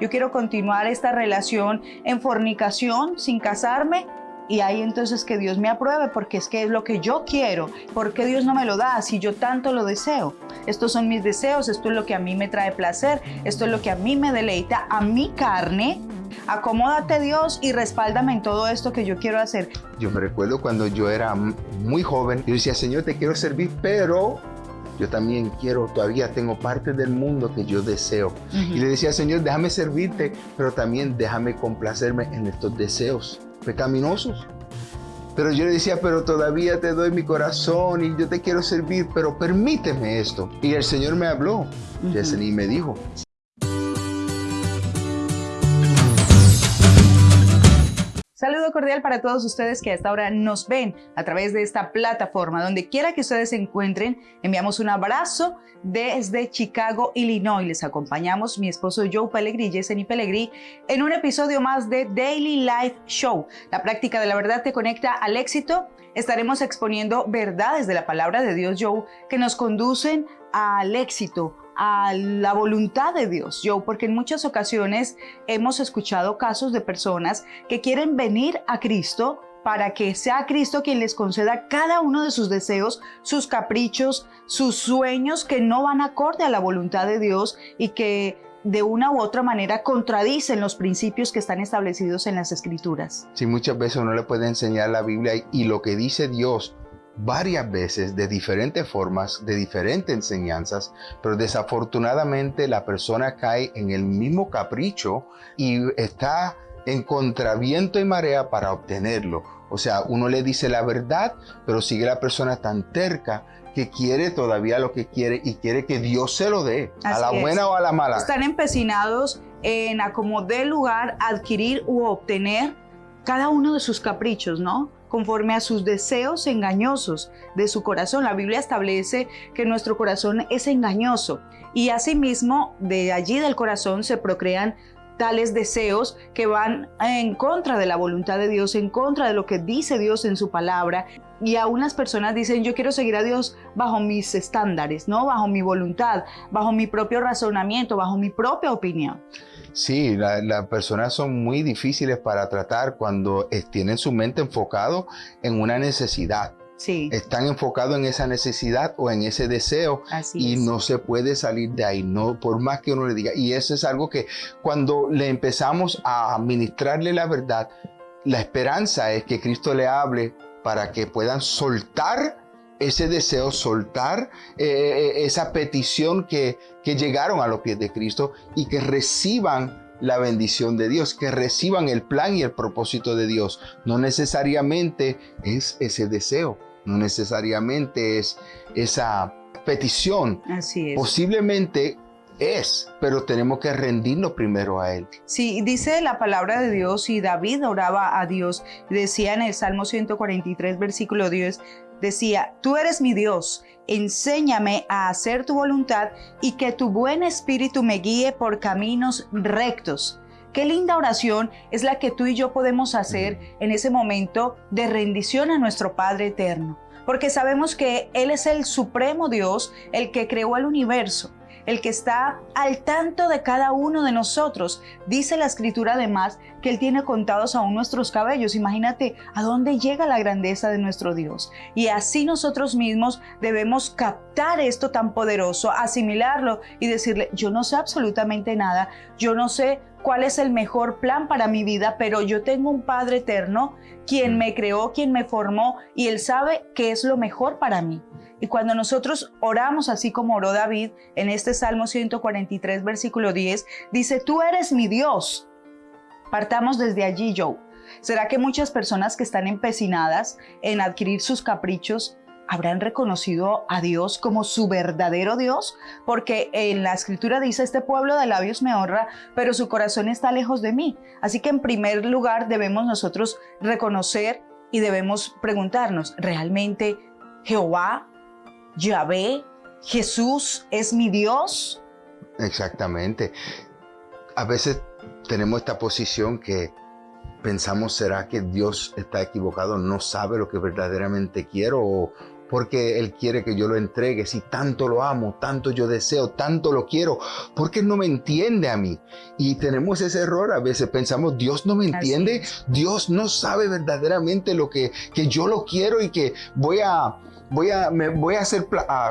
yo quiero continuar esta relación en fornicación sin casarme y ahí entonces que Dios me apruebe porque es que es lo que yo quiero. ¿Por qué Dios no me lo da si yo tanto lo deseo? Estos son mis deseos, esto es lo que a mí me trae placer, esto es lo que a mí me deleita, a mi carne. Acomódate Dios y respáldame en todo esto que yo quiero hacer. Yo me recuerdo cuando yo era muy joven, yo decía, Señor, te quiero servir, pero yo también quiero, todavía tengo parte del mundo que yo deseo. Y le decía, Señor, déjame servirte, pero también déjame complacerme en estos deseos pecaminosos. Pero yo le decía, pero todavía te doy mi corazón y yo te quiero servir, pero permíteme esto. Y el Señor me habló, uh y me dijo, Cordial para todos ustedes que a esta hora nos ven a través de esta plataforma. Donde quiera que ustedes se encuentren, enviamos un abrazo desde Chicago, Illinois. Les acompañamos mi esposo Joe Pellegrini y Yeseni Pellegrini en un episodio más de Daily Life Show. La práctica de la verdad te conecta al éxito. Estaremos exponiendo verdades de la palabra de Dios, Joe, que nos conducen al éxito, a la voluntad de Dios, yo, porque en muchas ocasiones hemos escuchado casos de personas que quieren venir a Cristo para que sea Cristo quien les conceda cada uno de sus deseos, sus caprichos, sus sueños que no van acorde a la voluntad de Dios y que de una u otra manera contradicen los principios que están establecidos en las escrituras. Sí, muchas veces uno le puede enseñar la Biblia y lo que dice Dios varias veces de diferentes formas, de diferentes enseñanzas, pero desafortunadamente la persona cae en el mismo capricho y está en contraviento y marea para obtenerlo. O sea, uno le dice la verdad, pero sigue la persona tan terca que quiere todavía lo que quiere y quiere que Dios se lo dé, a la buena o a la mala. Están empecinados en acomodar lugar, adquirir u obtener cada uno de sus caprichos, ¿no? Conforme a sus deseos engañosos de su corazón. La Biblia establece que nuestro corazón es engañoso y asimismo de allí del corazón se procrean tales deseos que van en contra de la voluntad de Dios, en contra de lo que dice Dios en su palabra. Y aún las personas dicen, yo quiero seguir a Dios bajo mis estándares, ¿no? Bajo mi voluntad, bajo mi propio razonamiento, bajo mi propia opinión. Sí, las personas son muy difíciles para tratar cuando tienen su mente enfocado en una necesidad. Sí. Están enfocados en esa necesidad o en ese deseo y no se puede salir de ahí, no por más que uno le diga. Y eso es algo que cuando le empezamos a administrarle la verdad, la esperanza es que Cristo le hable para que puedan soltar ese deseo, soltar eh, eh, esa petición que, que llegaron a los pies de Cristo y que reciban la bendición de Dios, que reciban el plan y el propósito de Dios. No necesariamente es ese deseo, no necesariamente es esa petición. Así es. Posiblemente es, pero tenemos que rendirnos primero a Él. Sí, dice la palabra de Dios y David oraba a Dios. Decía en el Salmo 143, versículo 10, Decía, tú eres mi Dios, enséñame a hacer tu voluntad y que tu buen espíritu me guíe por caminos rectos. Qué linda oración es la que tú y yo podemos hacer en ese momento de rendición a nuestro Padre eterno, porque sabemos que Él es el supremo Dios, el que creó el universo el que está al tanto de cada uno de nosotros. Dice la escritura además que Él tiene contados aún nuestros cabellos. Imagínate a dónde llega la grandeza de nuestro Dios. Y así nosotros mismos debemos captar esto tan poderoso, asimilarlo y decirle, yo no sé absolutamente nada, yo no sé cuál es el mejor plan para mi vida, pero yo tengo un Padre eterno, quien me creó, quien me formó, y Él sabe qué es lo mejor para mí. Y cuando nosotros oramos así como oró David en este Salmo 143, versículo 10, dice, tú eres mi Dios. Partamos desde allí, Joe. ¿Será que muchas personas que están empecinadas en adquirir sus caprichos habrán reconocido a Dios como su verdadero Dios? Porque en la escritura dice, este pueblo de labios me honra, pero su corazón está lejos de mí. Así que en primer lugar debemos nosotros reconocer y debemos preguntarnos, ¿realmente Jehová Yahvé, Jesús es mi Dios. Exactamente. A veces tenemos esta posición que pensamos, ¿será que Dios está equivocado? No sabe lo que verdaderamente quiero o, porque Él quiere que yo lo entregue. Si tanto lo amo, tanto yo deseo, tanto lo quiero, porque no me entiende a mí. Y tenemos ese error a veces, pensamos, Dios no me entiende, Dios no sabe verdaderamente lo que, que yo lo quiero y que voy a, voy a, me voy a ser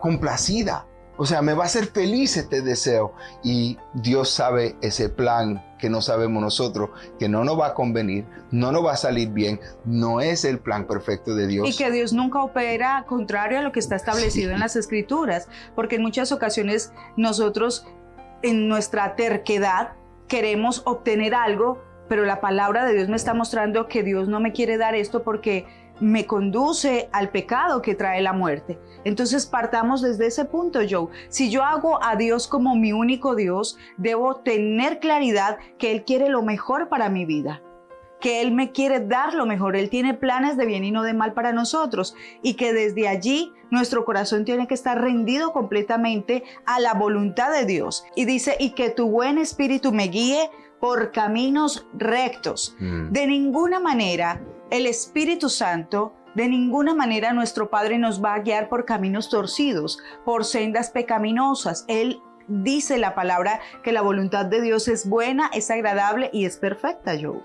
complacida. O sea, me va a hacer feliz este deseo. Y Dios sabe ese plan que no sabemos nosotros, que no nos va a convenir, no nos va a salir bien, no es el plan perfecto de Dios. Y que Dios nunca opera contrario a lo que está establecido en las escrituras, porque en muchas ocasiones nosotros en nuestra terquedad queremos obtener algo, pero la palabra de Dios me está mostrando que Dios no me quiere dar esto porque me conduce al pecado que trae la muerte. Entonces partamos desde ese punto, Joe. Si yo hago a Dios como mi único Dios, debo tener claridad que Él quiere lo mejor para mi vida que Él me quiere dar lo mejor, Él tiene planes de bien y no de mal para nosotros y que desde allí nuestro corazón tiene que estar rendido completamente a la voluntad de Dios. Y dice, y que tu buen espíritu me guíe por caminos rectos. Mm. De ninguna manera el Espíritu Santo, de ninguna manera nuestro Padre nos va a guiar por caminos torcidos, por sendas pecaminosas. Él dice la palabra que la voluntad de Dios es buena, es agradable y es perfecta, Joe.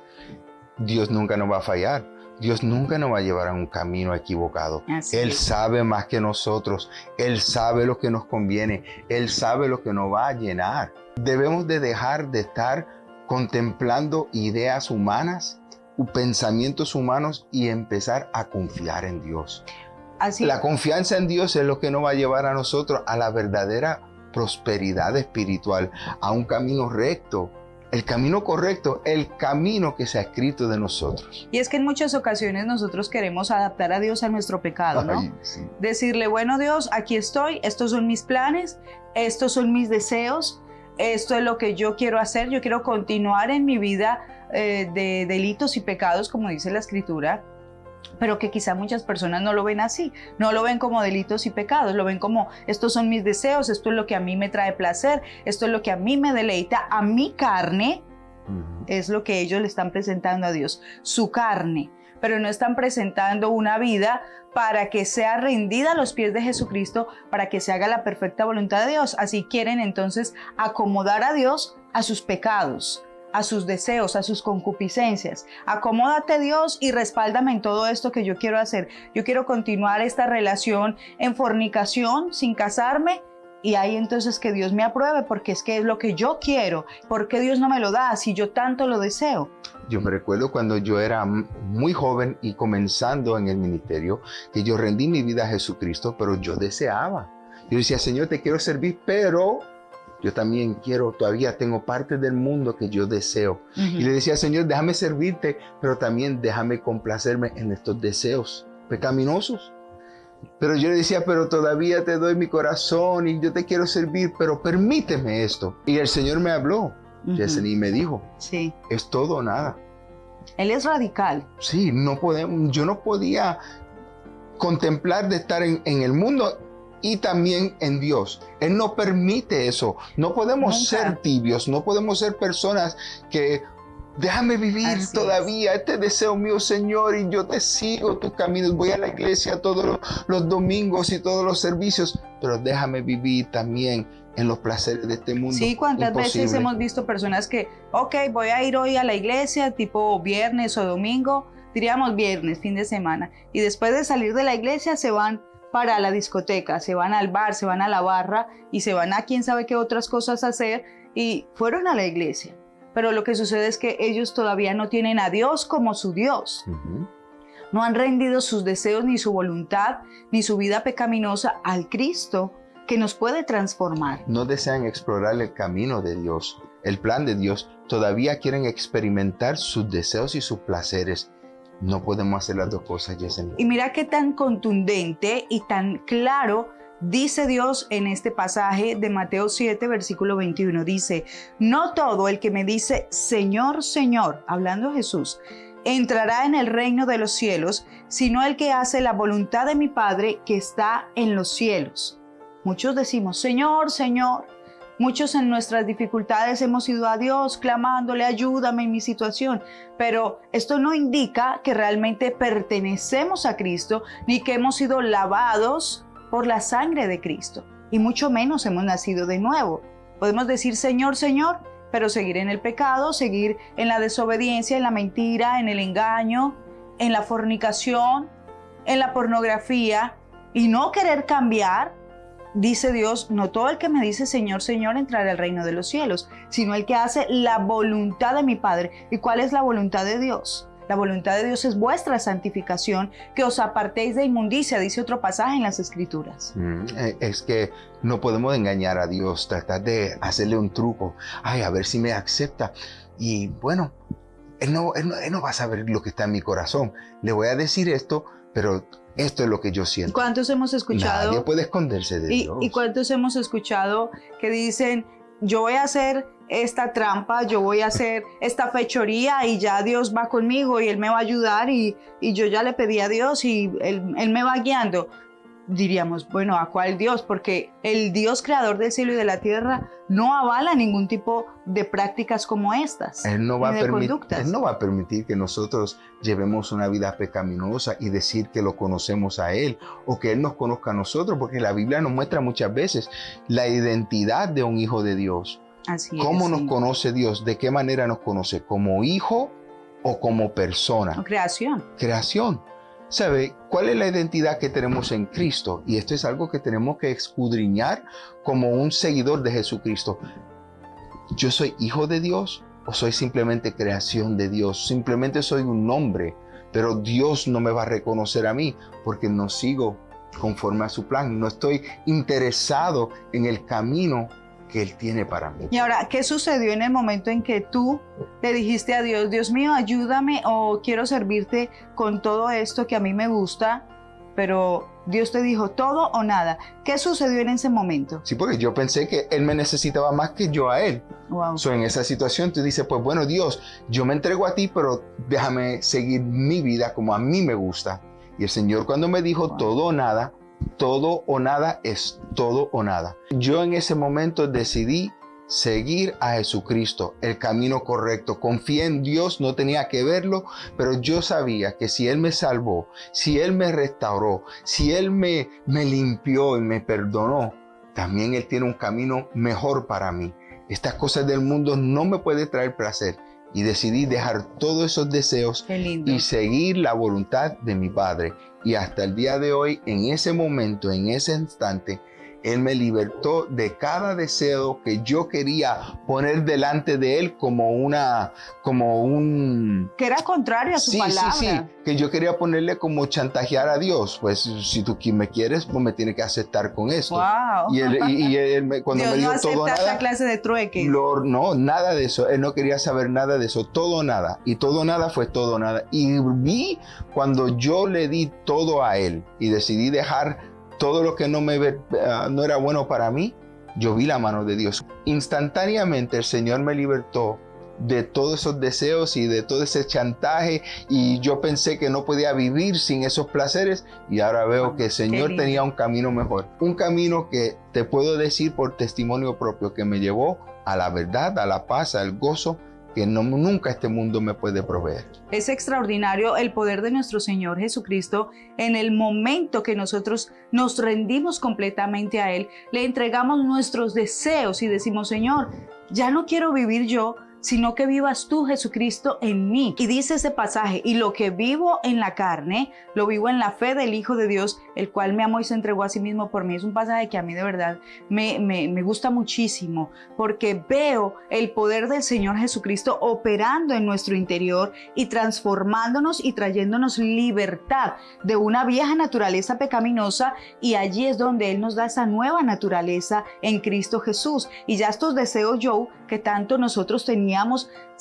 Dios nunca nos va a fallar. Dios nunca nos va a llevar a un camino equivocado. Él sabe más que nosotros. Él sabe lo que nos conviene. Él sabe lo que nos va a llenar. Debemos de dejar de estar contemplando ideas humanas pensamientos humanos y empezar a confiar en Dios. Así. La confianza en Dios es lo que nos va a llevar a nosotros a la verdadera prosperidad espiritual, a un camino recto, el camino correcto, el camino que se ha escrito de nosotros. Y es que en muchas ocasiones nosotros queremos adaptar a Dios a nuestro pecado, ¿no? Decirle, bueno Dios, aquí estoy, estos son mis planes, estos son mis deseos, esto es lo que yo quiero hacer, yo quiero continuar en mi vida eh, de delitos y pecados, como dice la escritura, pero que quizá muchas personas no lo ven así, no lo ven como delitos y pecados, lo ven como estos son mis deseos, esto es lo que a mí me trae placer, esto es lo que a mí me deleita, a mi carne, es lo que ellos le están presentando a Dios, su carne, pero no están presentando una vida para que sea rendida a los pies de Jesucristo, para que se haga la perfecta voluntad de Dios. Así quieren entonces acomodar a Dios a sus pecados, a sus deseos, a sus concupiscencias. Acomódate Dios y respáldame en todo esto que yo quiero hacer. Yo quiero continuar esta relación en fornicación sin casarme y ahí entonces que Dios me apruebe porque es que es lo que yo quiero. ¿Por qué Dios no me lo da si yo tanto lo deseo? Yo me recuerdo cuando yo era muy joven y comenzando en el ministerio, que yo rendí mi vida a Jesucristo, pero yo deseaba. Yo decía, Señor, te quiero servir, pero yo también quiero, todavía tengo parte del mundo que yo deseo. Y le decía, Señor, déjame servirte, pero también déjame complacerme en estos deseos pecaminosos. Pero yo le decía, pero todavía te doy mi corazón y yo te quiero servir, pero permíteme esto. Y el Señor me habló, uh y me dijo, sí. es todo o nada. Él es radical. Sí, no podemos, yo no podía contemplar de estar en, en el mundo y también en Dios. Él no permite eso. No podemos ser tibios, no podemos ser personas que déjame vivir todavía este deseo mío, Señor, y yo te sigo tus caminos. Voy a la iglesia todos los, domingos y todos los servicios, pero déjame vivir también en los placeres de este mundo. Sí, cuántas veces hemos visto personas que, ok, voy a ir hoy a la iglesia, tipo viernes o domingo, diríamos viernes, fin de semana, y después de salir de la iglesia se van para la discoteca, se van al bar, se van a la barra y se van a quién sabe qué otras cosas hacer y fueron a la iglesia. Pero lo que sucede es que ellos todavía no tienen a Dios como su Dios. No han rendido sus deseos ni su voluntad ni su vida pecaminosa al Cristo que nos puede transformar. No desean explorar el camino de Dios, el plan de Dios. Todavía quieren experimentar sus deseos y sus placeres no podemos hacer las dos cosas, Yesenia. Y mira qué tan contundente y tan claro dice Dios en este pasaje de Mateo 7, versículo 21. Dice, no todo el que me dice, Señor, Señor, hablando Jesús, entrará en el reino de los cielos, sino el que hace la voluntad de mi Padre que está en los cielos. Muchos decimos, Señor, Señor, Muchos en nuestras dificultades hemos ido a Dios clamándole, ayúdame en mi situación, pero esto no indica que realmente pertenecemos a Cristo ni que hemos sido lavados por la sangre de Cristo, y mucho menos hemos nacido de nuevo. Podemos decir Señor, Señor, pero seguir en el pecado, seguir en la desobediencia, en la mentira, en el engaño, en la fornicación, en la pornografía, y no querer cambiar dice Dios, no todo el que me dice Señor, Señor entrará al reino de los cielos, sino el que hace la voluntad de mi Padre. ¿Y cuál es la voluntad de Dios? La voluntad de Dios es vuestra santificación, que os apartéis de inmundicia, dice otro pasaje en las Escrituras. Mm, eh, es que no podemos engañar a Dios, tratar de hacerle un truco. Ay, a ver si me acepta. Y bueno, él no, él no va a saber lo que está en mi corazón. Le voy a decir esto, pero esto es lo que yo siento. ¿Cuántos hemos escuchado? Nadie puede esconderse de y, Dios. ¿Y cuántos hemos escuchado que dicen, yo voy a hacer esta trampa, yo voy a hacer esta fechoría y ya Dios va conmigo y Él me va a ayudar y, y yo ya le pedí a Dios y él, él me va guiando? Diríamos, bueno, ¿a cuál Dios? Porque el Dios creador del cielo y de la tierra no avala ningún tipo de prácticas como estas. Él no va, a, permitir, él no va a permitir que nosotros llevemos una vida pecaminosa y decir que lo conocemos a Él o que Él nos conozca a nosotros, porque la Biblia nos muestra muchas veces la identidad de un hijo de Dios. Así ¿Cómo nos conoce Dios? ¿De qué manera nos conoce? ¿Como hijo o como persona? creación. Creación. ¿Sabe cuál es la identidad que tenemos en Cristo? Y esto es algo que tenemos que escudriñar como un seguidor de Jesucristo. ¿Yo soy hijo de Dios o soy simplemente creación de Dios? Simplemente soy un nombre, pero Dios no me va a reconocer a mí porque no sigo conforme a su plan. No estoy interesado en el camino que Él tiene para mí. Y ahora, ¿qué sucedió en el momento en que tú le dijiste a Dios, Dios mío, ayúdame o quiero servirte con todo esto que a mí me gusta, pero Dios te dijo todo o nada? ¿Qué sucedió en ese momento? Sí, porque yo pensé que Él me necesitaba más que yo a Él. Wow. So, en esa situación tú dices, pues bueno, Dios, yo me entrego a ti, pero déjame seguir mi vida como a mí me gusta. Y el Señor cuando me dijo todo o nada, todo o nada es todo o nada. Yo en ese momento decidí seguir a Jesucristo, el camino correcto. Confié en Dios, no tenía que verlo, pero yo sabía que si Él me salvó, si Él me restauró, si Él me, me limpió y me perdonó, también Él tiene un camino mejor para mí. Estas cosas del mundo no me pueden traer placer y decidí dejar todos esos deseos y seguir la voluntad de mi Padre. Y hasta el día de hoy, en ese momento, en ese instante, él me libertó de cada deseo que yo quería poner delante de Él como una, como un... Que era contrario a su palabra. Sí, sí, que yo quería ponerle como chantajear a Dios. Pues si tú me quieres, pues me tienes que aceptar con esto. Wow. Y él, y, cuando me dijo no todo nada... clase de trueque. no, nada de eso. Él no quería saber nada de eso. Todo nada. Y todo nada fue todo nada. Y vi cuando yo le di todo a Él y decidí dejar todo lo que no, me, ah, no era bueno para mí, yo vi la mano de Dios. Instantáneamente el Señor me libertó de todos esos deseos y de todo ese chantaje y yo pensé que no podía vivir sin esos placeres y ahora veo que el Señor tenía un camino mejor. Un camino que te puedo decir por testimonio propio que me llevó a la verdad, a la paz, al gozo que nunca este mundo me puede proveer. Es extraordinario el poder de nuestro Señor Jesucristo en el momento que nosotros nos rendimos completamente a Él, le entregamos nuestros deseos y decimos, Señor, ya no quiero vivir yo, sino que vivas tú, Jesucristo, en mí. Y dice ese pasaje, y lo que vivo en la carne, lo vivo en la fe del Hijo de Dios, el cual me amó y se entregó a sí mismo por mí. Es un pasaje que a mí de verdad me, me, me gusta muchísimo, porque veo el poder del Señor Jesucristo operando en nuestro interior y transformándonos y trayéndonos libertad de una vieja naturaleza pecaminosa y allí es donde Él nos da esa nueva naturaleza en Cristo Jesús. Y ya estos deseos, yo, que tanto nosotros teníamos,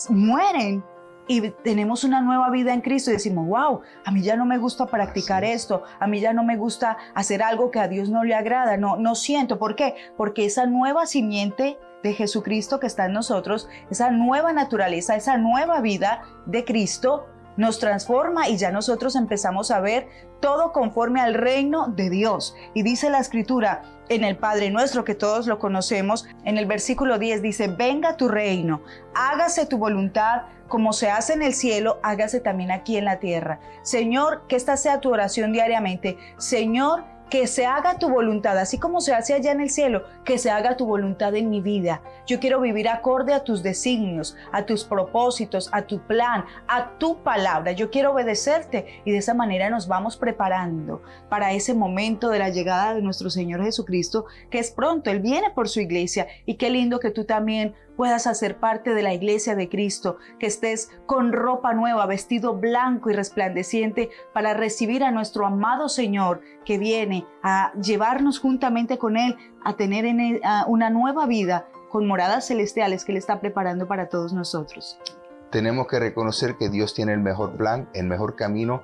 mueren y tenemos una nueva vida en Cristo y decimos, wow, a mí ya no me gusta practicar esto, a mí ya no me gusta hacer algo que a Dios no le agrada, no, no siento. ¿Por qué? Porque esa nueva simiente de Jesucristo que está en nosotros, esa nueva naturaleza, esa nueva vida de Cristo, nos transforma y ya nosotros empezamos a ver todo conforme al reino de Dios. Y dice la escritura en el Padre nuestro, que todos lo conocemos, en el versículo 10 dice, venga tu reino, hágase tu voluntad como se hace en el cielo, hágase también aquí en la tierra. Señor, que esta sea tu oración diariamente. Señor, que se haga tu voluntad, así como se hace allá en el cielo, que se haga tu voluntad en mi vida. Yo quiero vivir acorde a tus designios, a tus propósitos, a tu plan, a tu palabra. Yo quiero obedecerte y de esa manera nos vamos preparando para ese momento de la llegada de nuestro Señor Jesucristo, que es pronto. Él viene por su iglesia y qué lindo que tú también puedas hacer parte de la iglesia de Cristo, que estés con ropa nueva, vestido blanco y resplandeciente para recibir a nuestro amado Señor que viene a llevarnos juntamente con Él a tener en una nueva vida con moradas celestiales que Él está preparando para todos nosotros. Tenemos que reconocer que Dios tiene el mejor plan, el mejor camino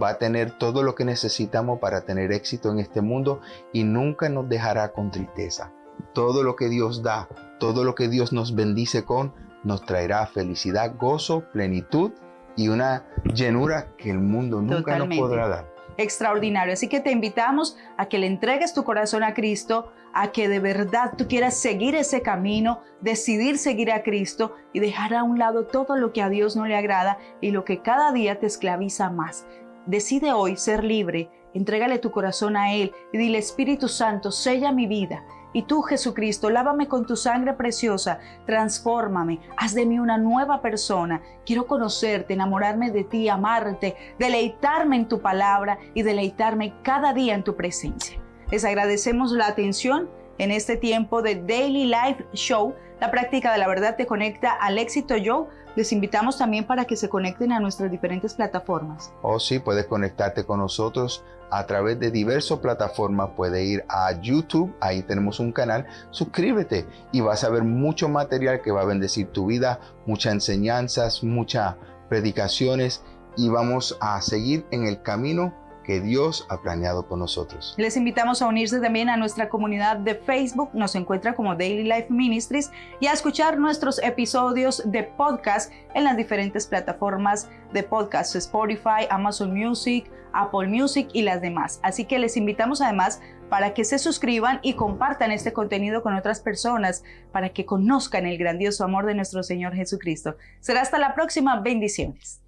va a tener todo lo que necesitamos para tener éxito en este mundo y nunca nos dejará con tristeza. Todo lo que Dios da, todo lo que Dios nos bendice con, nos traerá felicidad, gozo, plenitud y una llenura que el mundo nunca nos podrá dar. Extraordinario. Así que te invitamos a que le entregues tu corazón a Cristo, a que de verdad tú quieras seguir ese camino, decidir seguir a Cristo y dejar a un lado todo lo que a Dios no le agrada y lo que cada día te esclaviza más. Decide hoy ser libre, entrégale tu corazón a Él y dile Espíritu Santo, sella mi vida y tú, Jesucristo, lávame con tu sangre preciosa, transfórmame, haz de mí una nueva persona. Quiero conocerte, enamorarme de ti, amarte, deleitarme en tu palabra y deleitarme cada día en tu presencia. Les agradecemos la atención en este tiempo de Daily Life Show. La práctica de la verdad te conecta al éxito yo les invitamos también para que se conecten a nuestras diferentes plataformas. Oh, sí, puedes conectarte con nosotros a través de diversas plataformas. Puedes ir a YouTube, ahí tenemos un canal. Suscríbete y vas a ver mucho material que va a bendecir tu vida, muchas enseñanzas, muchas predicaciones y vamos a seguir en el camino que Dios ha planeado con nosotros. Les invitamos a unirse también a nuestra comunidad de Facebook, nos encuentra como Daily Life Ministries, y a escuchar nuestros episodios de podcast en las diferentes plataformas de podcast, Spotify, Amazon Music, Apple Music y las demás. Así que les invitamos además para que se suscriban y compartan este contenido con otras personas, para que conozcan el grandioso amor de nuestro Señor Jesucristo. Será hasta la próxima. Bendiciones.